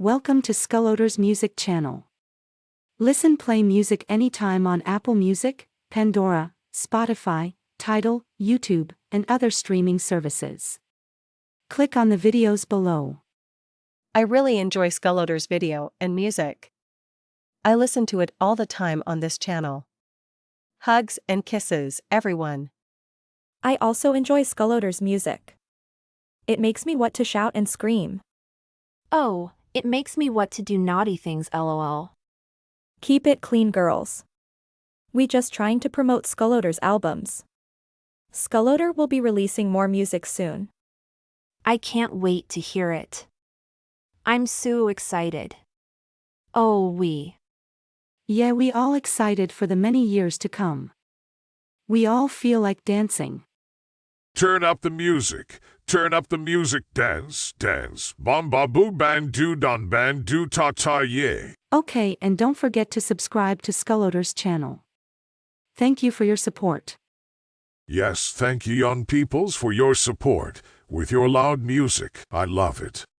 Welcome to Skulloders Music Channel. Listen play music anytime on Apple Music, Pandora, Spotify, Tidal, YouTube, and other streaming services. Click on the videos below. I really enjoy Skulloders video and music. I listen to it all the time on this channel. Hugs and kisses, everyone. I also enjoy Skulloders music. It makes me want to shout and scream. Oh, it makes me want to do naughty things lol. Keep it clean girls. We just trying to promote Skulloders albums. Skulloder will be releasing more music soon. I can't wait to hear it. I'm so excited. Oh, we. Yeah, we all excited for the many years to come. We all feel like dancing. Turn up the music. Turn up the music. Dance, dance. Bomba boo ban do don ban do ta ta ye. Okay, and don't forget to subscribe to Skulloders channel. Thank you for your support. Yes, thank you young peoples for your support. With your loud music, I love it.